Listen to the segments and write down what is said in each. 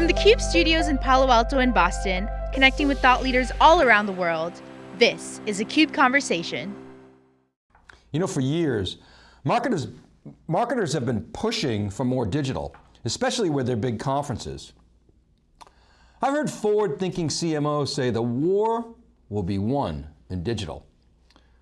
From the CUBE studios in Palo Alto and Boston, connecting with thought leaders all around the world, this is a CUBE Conversation. You know, for years, marketers, marketers have been pushing for more digital, especially with their big conferences. I've heard forward-thinking CMOs say the war will be won in digital.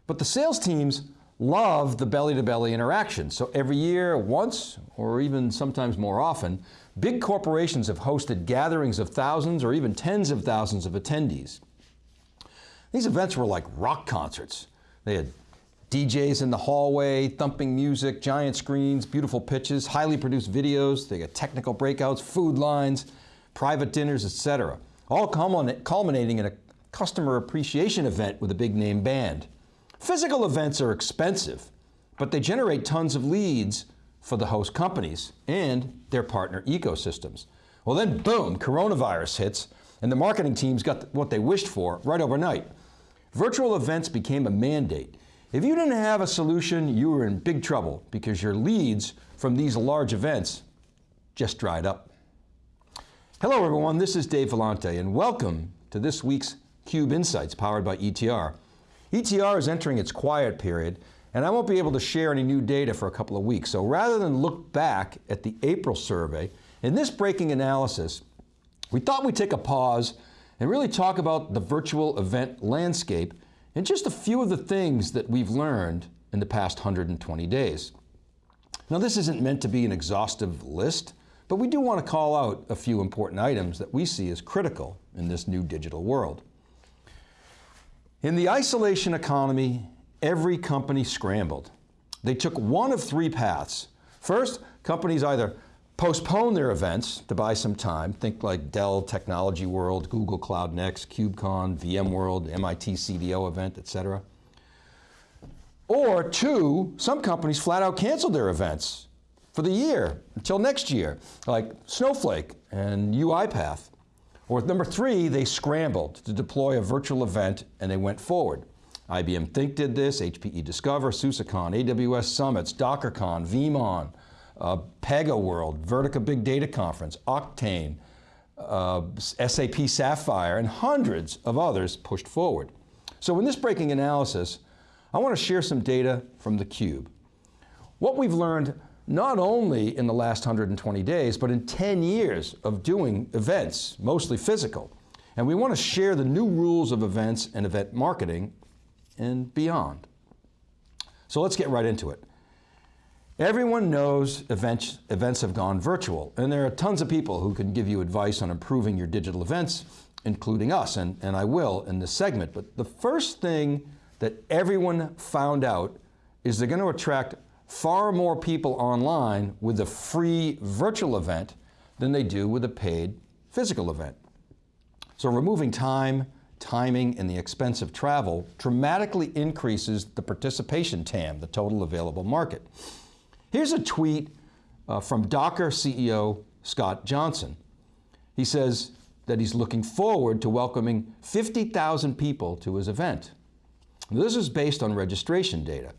But the sales teams love the belly-to-belly -belly interaction. So every year, once, or even sometimes more often, big corporations have hosted gatherings of thousands or even tens of thousands of attendees. These events were like rock concerts. They had DJs in the hallway, thumping music, giant screens, beautiful pitches, highly produced videos, they got technical breakouts, food lines, private dinners, etc. All culminating in a customer appreciation event with a big name band. Physical events are expensive, but they generate tons of leads for the host companies and their partner ecosystems. Well then boom, coronavirus hits and the marketing teams got what they wished for right overnight. Virtual events became a mandate. If you didn't have a solution, you were in big trouble because your leads from these large events just dried up. Hello everyone, this is Dave Vellante and welcome to this week's CUBE Insights powered by ETR. ETR is entering its quiet period and I won't be able to share any new data for a couple of weeks. So rather than look back at the April survey, in this breaking analysis, we thought we'd take a pause and really talk about the virtual event landscape and just a few of the things that we've learned in the past 120 days. Now this isn't meant to be an exhaustive list, but we do want to call out a few important items that we see as critical in this new digital world. In the isolation economy, every company scrambled. They took one of three paths. First, companies either postpone their events to buy some time, think like Dell Technology World, Google Cloud Next, KubeCon, VMworld, MIT CDO event, et cetera. Or two, some companies flat out canceled their events for the year until next year, like Snowflake and UiPath. Or number three, they scrambled to deploy a virtual event and they went forward. IBM Think did this, HPE Discover, SUSECon, AWS Summits, DockerCon, VeeamON, uh, PegaWorld, Vertica Big Data Conference, Octane, uh, SAP Sapphire, and hundreds of others pushed forward. So in this breaking analysis, I want to share some data from theCUBE. What we've learned not only in the last 120 days, but in 10 years of doing events, mostly physical. And we want to share the new rules of events and event marketing and beyond. So let's get right into it. Everyone knows events, events have gone virtual, and there are tons of people who can give you advice on improving your digital events, including us, and, and I will in this segment. But the first thing that everyone found out is they're going to attract far more people online with a free virtual event than they do with a paid physical event. So removing time, timing, and the expense of travel dramatically increases the participation TAM, the total available market. Here's a tweet uh, from Docker CEO Scott Johnson. He says that he's looking forward to welcoming 50,000 people to his event. This is based on registration data.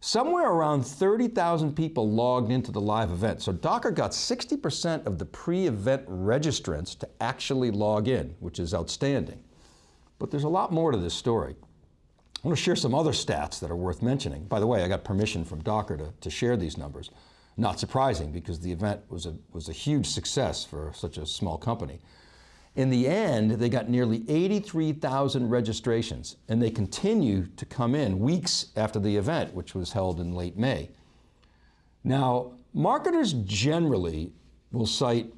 Somewhere around 30,000 people logged into the live event. So Docker got 60% of the pre-event registrants to actually log in, which is outstanding. But there's a lot more to this story. I want to share some other stats that are worth mentioning. By the way, I got permission from Docker to, to share these numbers. Not surprising because the event was a, was a huge success for such a small company. In the end, they got nearly 83,000 registrations and they continue to come in weeks after the event, which was held in late May. Now, marketers generally will cite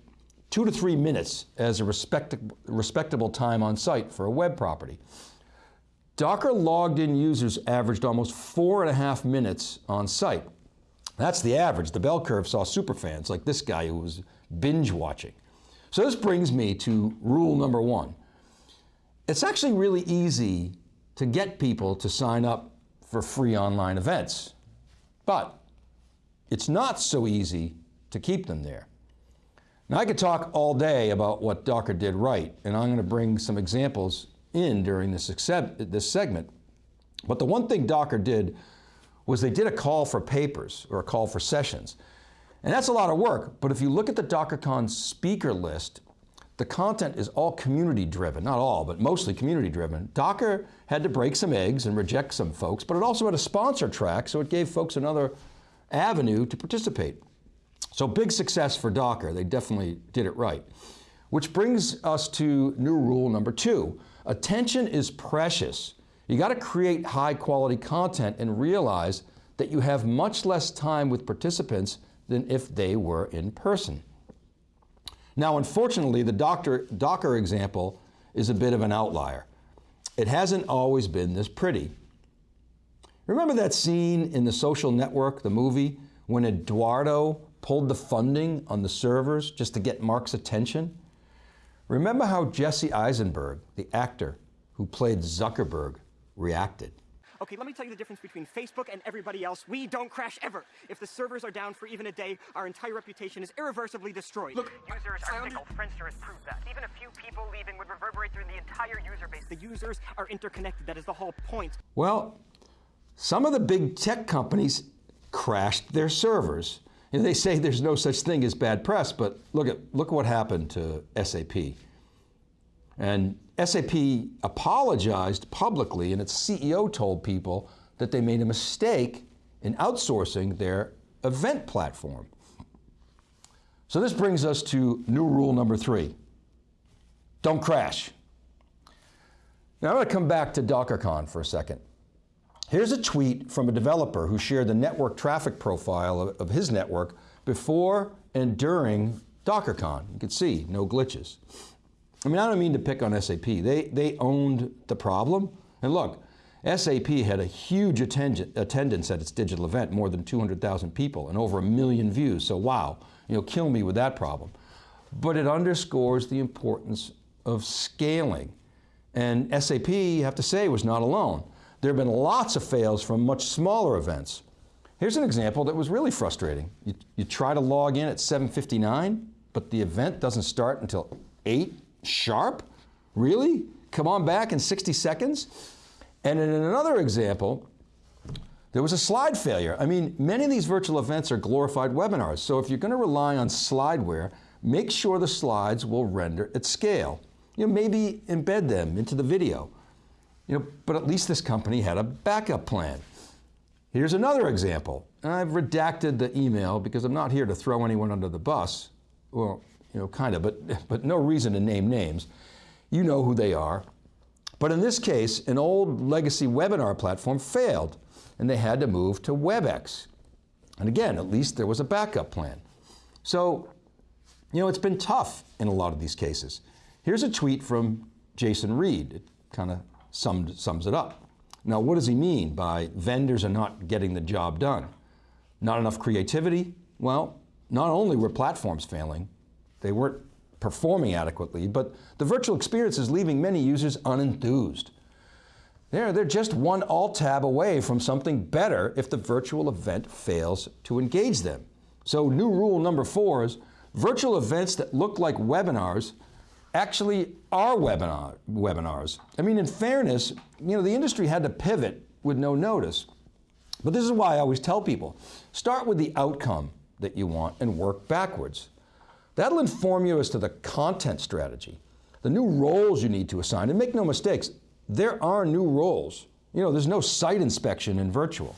two to three minutes as a respectable time on site for a web property. Docker logged in users averaged almost four and a half minutes on site. That's the average. The bell curve saw superfans like this guy who was binge watching. So this brings me to rule number one. It's actually really easy to get people to sign up for free online events, but it's not so easy to keep them there. Now I could talk all day about what Docker did right, and I'm going to bring some examples in during this, this segment. But the one thing Docker did was they did a call for papers or a call for sessions. And that's a lot of work, but if you look at the DockerCon speaker list, the content is all community driven, not all, but mostly community driven. Docker had to break some eggs and reject some folks, but it also had a sponsor track, so it gave folks another avenue to participate. So big success for Docker, they definitely did it right. Which brings us to new rule number two. Attention is precious. You got to create high quality content and realize that you have much less time with participants than if they were in person. Now, unfortunately, the doctor, Docker example is a bit of an outlier. It hasn't always been this pretty. Remember that scene in The Social Network, the movie, when Eduardo pulled the funding on the servers just to get Mark's attention? Remember how Jesse Eisenberg, the actor who played Zuckerberg, reacted? Okay, let me tell you the difference between Facebook and everybody else. We don't crash ever. If the servers are down for even a day, our entire reputation is irreversibly destroyed. Look, users are fickle. Friendster has proved that. Even a few people leaving would reverberate through the entire user base. The users are interconnected. That is the whole point. Well, some of the big tech companies crashed their servers. They say there's no such thing as bad press, but look at look what happened to SAP. And SAP apologized publicly, and its CEO told people that they made a mistake in outsourcing their event platform. So this brings us to new rule number three. Don't crash. Now I'm going to come back to DockerCon for a second. Here's a tweet from a developer who shared the network traffic profile of, of his network before and during DockerCon. You can see no glitches. I mean, I don't mean to pick on SAP. They, they owned the problem. And look, SAP had a huge attendance at its digital event, more than 200,000 people and over a million views. So wow, you know, kill me with that problem. But it underscores the importance of scaling. And SAP, you have to say, was not alone. There have been lots of fails from much smaller events. Here's an example that was really frustrating. You, you try to log in at 7.59, but the event doesn't start until 8 sharp? Really? Come on back in 60 seconds? And in another example, there was a slide failure. I mean, many of these virtual events are glorified webinars, so if you're going to rely on slideware, make sure the slides will render at scale. You know, maybe embed them into the video. You know, but at least this company had a backup plan. Here's another example. And I've redacted the email because I'm not here to throw anyone under the bus. Well, you know, kind of, but, but no reason to name names. You know who they are. But in this case, an old legacy webinar platform failed and they had to move to WebEx. And again, at least there was a backup plan. So, you know, it's been tough in a lot of these cases. Here's a tweet from Jason Reed. It kind of sums it up. Now, what does he mean by vendors are not getting the job done? Not enough creativity? Well, not only were platforms failing, they weren't performing adequately, but the virtual experience is leaving many users unenthused. They're, they're just one alt tab away from something better if the virtual event fails to engage them. So new rule number four is virtual events that look like webinars actually are webinar, webinars. I mean, in fairness, you know, the industry had to pivot with no notice. But this is why I always tell people, start with the outcome that you want and work backwards. That'll inform you as to the content strategy, the new roles you need to assign. And make no mistakes, there are new roles. You know, there's no site inspection in virtual.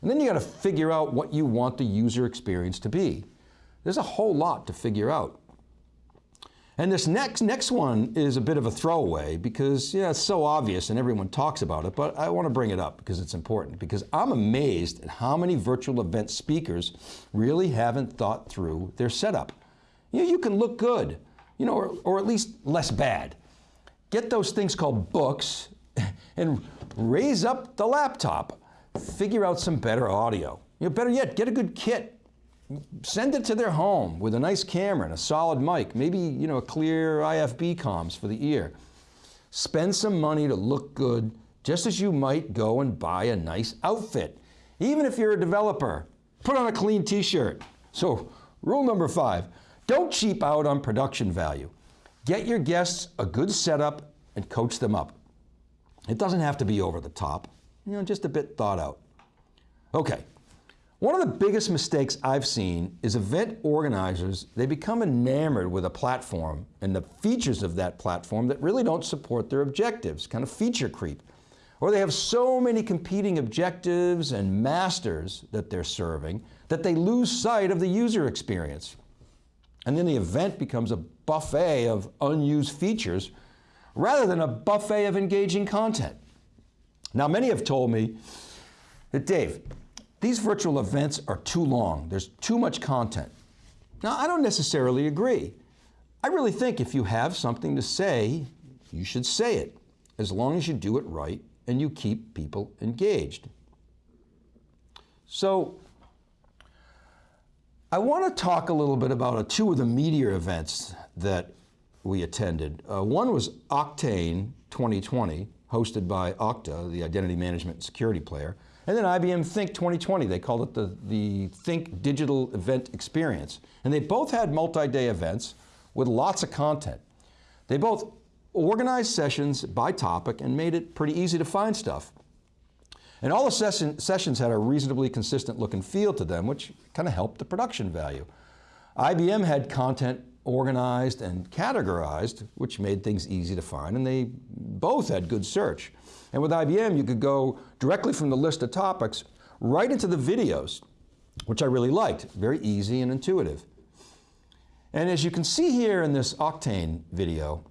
And then you got to figure out what you want the user experience to be. There's a whole lot to figure out. And this next, next one is a bit of a throwaway because yeah, it's so obvious and everyone talks about it, but I want to bring it up because it's important because I'm amazed at how many virtual event speakers really haven't thought through their setup. You, know, you can look good, you know, or, or at least less bad. Get those things called books and raise up the laptop. Figure out some better audio. You know, better yet, get a good kit. Send it to their home with a nice camera and a solid mic, maybe you know, a clear IFB comms for the ear. Spend some money to look good, just as you might go and buy a nice outfit. Even if you're a developer, put on a clean t-shirt. So rule number five, don't cheap out on production value. Get your guests a good setup and coach them up. It doesn't have to be over the top, you know, just a bit thought out. Okay, One of the biggest mistakes I've seen is event organizers, they become enamored with a platform and the features of that platform that really don't support their objectives, kind of feature creep. Or they have so many competing objectives and masters that they're serving that they lose sight of the user experience. And then the event becomes a buffet of unused features rather than a buffet of engaging content. Now, many have told me that, Dave, these virtual events are too long. There's too much content. Now, I don't necessarily agree. I really think if you have something to say, you should say it, as long as you do it right and you keep people engaged. So, I want to talk a little bit about uh, two of the media events that we attended. Uh, one was Octane 2020, hosted by Okta, the identity management security player, and then IBM Think 2020, they called it the, the Think Digital Event Experience. And they both had multi-day events with lots of content. They both organized sessions by topic and made it pretty easy to find stuff. And all the session, sessions had a reasonably consistent look and feel to them, which kind of helped the production value. IBM had content organized and categorized, which made things easy to find, and they both had good search. And with IBM, you could go directly from the list of topics right into the videos, which I really liked. Very easy and intuitive. And as you can see here in this Octane video,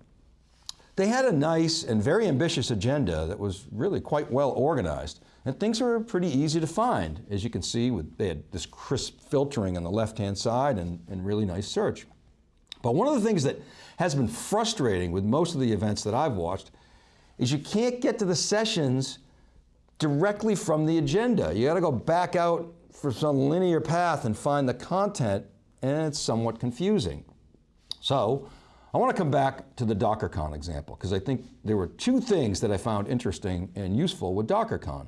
they had a nice and very ambitious agenda that was really quite well organized. And things were pretty easy to find. As you can see, with, they had this crisp filtering on the left-hand side and, and really nice search. But one of the things that has been frustrating with most of the events that I've watched is you can't get to the sessions directly from the agenda. You got to go back out for some linear path and find the content, and it's somewhat confusing. So, I want to come back to the DockerCon example because I think there were two things that I found interesting and useful with DockerCon.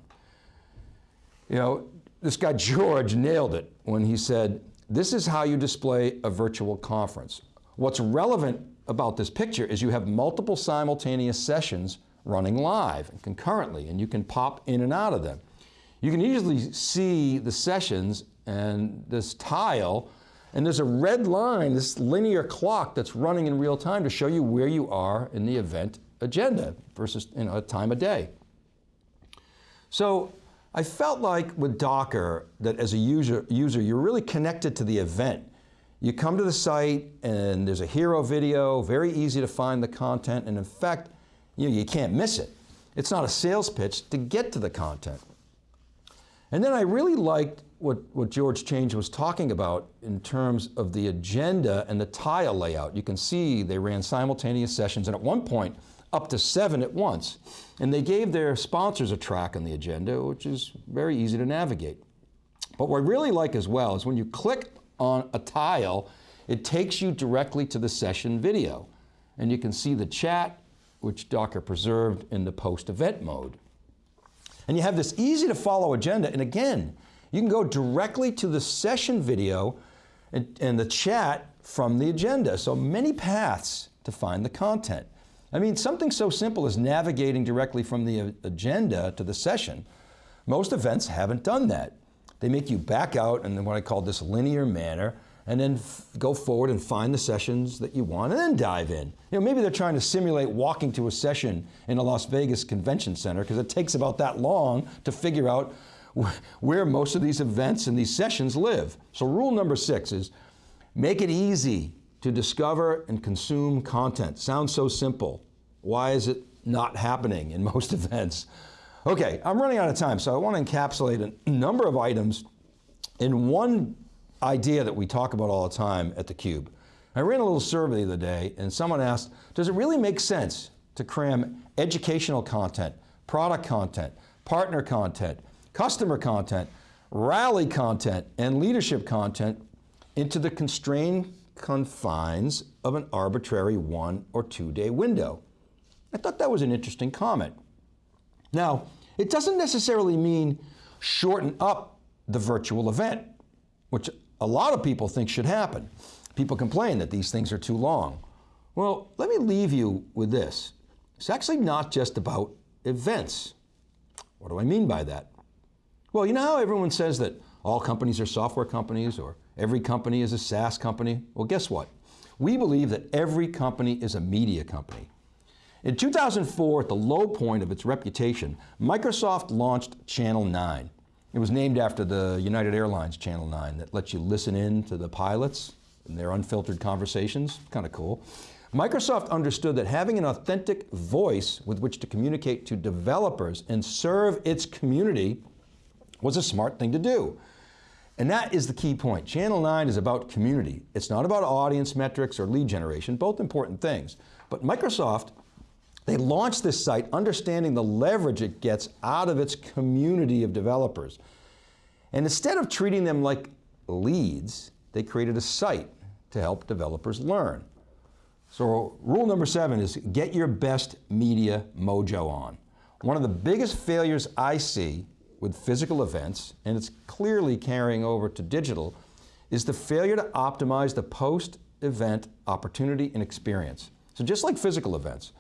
You know, this guy George nailed it when he said, this is how you display a virtual conference. What's relevant about this picture is you have multiple simultaneous sessions running live and concurrently, and you can pop in and out of them. You can easily see the sessions and this tile, and there's a red line, this linear clock that's running in real time to show you where you are in the event agenda versus you know, a time of day. So I felt like with Docker that as a user, user, you're really connected to the event. You come to the site and there's a hero video, very easy to find the content, and in fact, you, you can't miss it. It's not a sales pitch to get to the content. And then I really liked what, what George Change was talking about in terms of the agenda and the tile layout. You can see they ran simultaneous sessions and at one point up to seven at once. And they gave their sponsors a track on the agenda, which is very easy to navigate. But what I really like as well is when you click on a tile, it takes you directly to the session video. And you can see the chat, which Docker preserved in the post-event mode. And you have this easy to follow agenda, and again, you can go directly to the session video and, and the chat from the agenda. So many paths to find the content. I mean, something so simple as navigating directly from the agenda to the session. Most events haven't done that. They make you back out in what I call this linear manner, and then go forward and find the sessions that you want and then dive in. You know, maybe they're trying to simulate walking to a session in a Las Vegas convention center because it takes about that long to figure out where most of these events and these sessions live. So rule number six is make it easy to discover and consume content. Sounds so simple. Why is it not happening in most events? Okay, I'm running out of time, so I want to encapsulate a number of items in one idea that we talk about all the time at theCUBE. I ran a little survey the other day and someone asked, does it really make sense to cram educational content, product content, partner content, customer content, rally content, and leadership content into the constrained confines of an arbitrary one or two day window? I thought that was an interesting comment. Now, it doesn't necessarily mean shorten up the virtual event, which a lot of people think should happen. People complain that these things are too long. Well, let me leave you with this. It's actually not just about events. What do I mean by that? Well, you know how everyone says that all companies are software companies or every company is a SaaS company. Well, guess what? We believe that every company is a media company. In 2004, at the low point of its reputation, Microsoft launched Channel 9. It was named after the United Airlines Channel 9 that lets you listen in to the pilots and their unfiltered conversations. Kind of cool. Microsoft understood that having an authentic voice with which to communicate to developers and serve its community was a smart thing to do. And that is the key point. Channel 9 is about community. It's not about audience metrics or lead generation, both important things. But Microsoft, they launched this site understanding the leverage it gets out of its community of developers. And instead of treating them like leads, they created a site to help developers learn. So rule number seven is get your best media mojo on. One of the biggest failures I see with physical events, and it's clearly carrying over to digital, is the failure to optimize the post-event opportunity and experience. So just like physical events,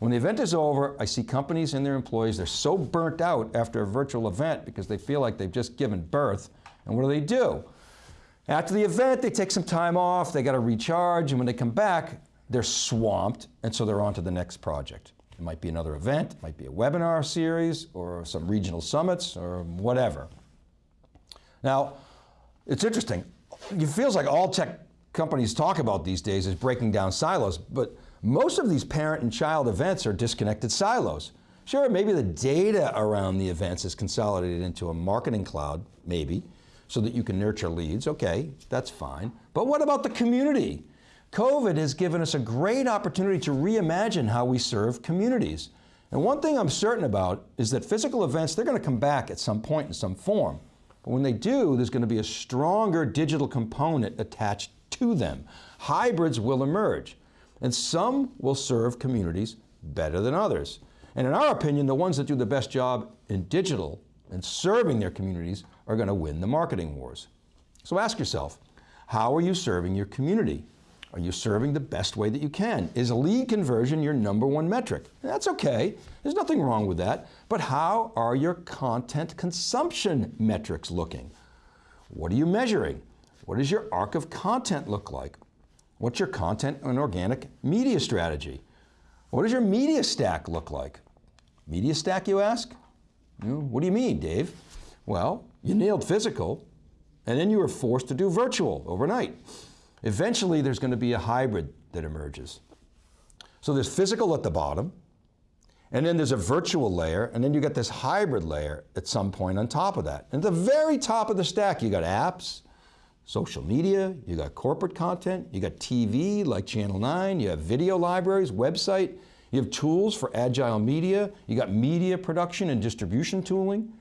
when the event is over, I see companies and their employees, they're so burnt out after a virtual event because they feel like they've just given birth, and what do they do? After the event, they take some time off, they got to recharge, and when they come back, they're swamped, and so they're on to the next project. It might be another event, it might be a webinar series, or some regional summits, or whatever. Now, it's interesting. It feels like all tech companies talk about these days is breaking down silos, but most of these parent and child events are disconnected silos. Sure, maybe the data around the events is consolidated into a marketing cloud, maybe, so that you can nurture leads. Okay, that's fine. But what about the community? COVID has given us a great opportunity to reimagine how we serve communities. And one thing I'm certain about is that physical events, they're going to come back at some point in some form. But when they do, there's going to be a stronger digital component attached to them. Hybrids will emerge, and some will serve communities better than others. And in our opinion, the ones that do the best job in digital and serving their communities are going to win the marketing wars. So ask yourself, how are you serving your community? Are you serving the best way that you can? Is lead conversion your number one metric? That's okay, there's nothing wrong with that, but how are your content consumption metrics looking? What are you measuring? What does your arc of content look like? What's your content and organic media strategy? What does your media stack look like? Media stack, you ask? What do you mean, Dave? Well, you nailed physical, and then you were forced to do virtual overnight. Eventually, there's going to be a hybrid that emerges. So there's physical at the bottom, and then there's a virtual layer, and then you get this hybrid layer at some point on top of that. And at the very top of the stack, you got apps, social media, you got corporate content, you got TV like Channel 9, you have video libraries, website, you have tools for agile media, you got media production and distribution tooling.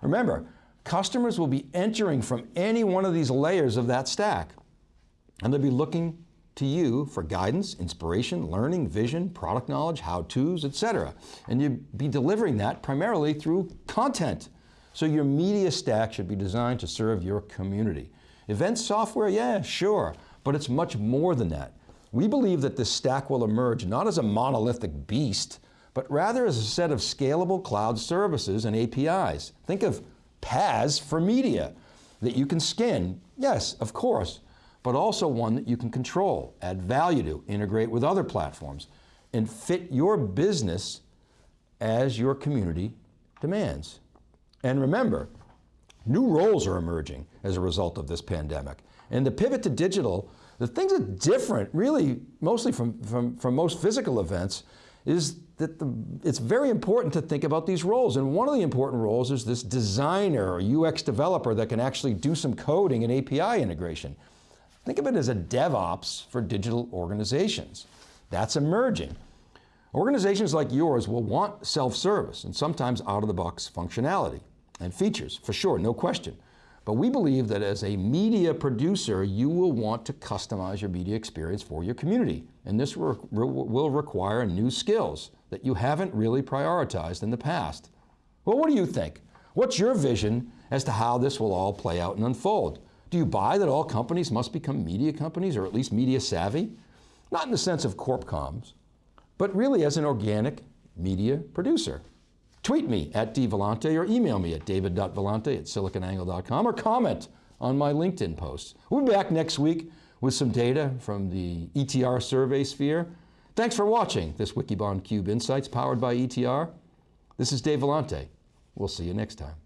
Remember, customers will be entering from any one of these layers of that stack. And they'll be looking to you for guidance, inspiration, learning, vision, product knowledge, how-tos, etc. And you'll be delivering that primarily through content. So your media stack should be designed to serve your community. Event software, yeah, sure, but it's much more than that. We believe that this stack will emerge not as a monolithic beast, but rather as a set of scalable cloud services and APIs. Think of PaaS for media that you can skin. Yes, of course, but also one that you can control, add value to, integrate with other platforms, and fit your business as your community demands. And remember, new roles are emerging as a result of this pandemic. And the pivot to digital, the things that different, really, mostly from, from, from most physical events, is that the, it's very important to think about these roles. And one of the important roles is this designer or UX developer that can actually do some coding and API integration. Think of it as a DevOps for digital organizations. That's emerging. Organizations like yours will want self-service and sometimes out-of-the-box functionality and features, for sure, no question. But we believe that as a media producer, you will want to customize your media experience for your community. And this re will require new skills that you haven't really prioritized in the past. Well, what do you think? What's your vision as to how this will all play out and unfold? Do you buy that all companies must become media companies or at least media savvy? Not in the sense of corp comms, but really as an organic media producer. Tweet me at dvellante or email me at david.vellante at siliconangle.com or comment on my LinkedIn posts. We'll be back next week with some data from the ETR survey sphere. Thanks for watching this Wikibon Cube Insights powered by ETR. This is Dave Vellante. We'll see you next time.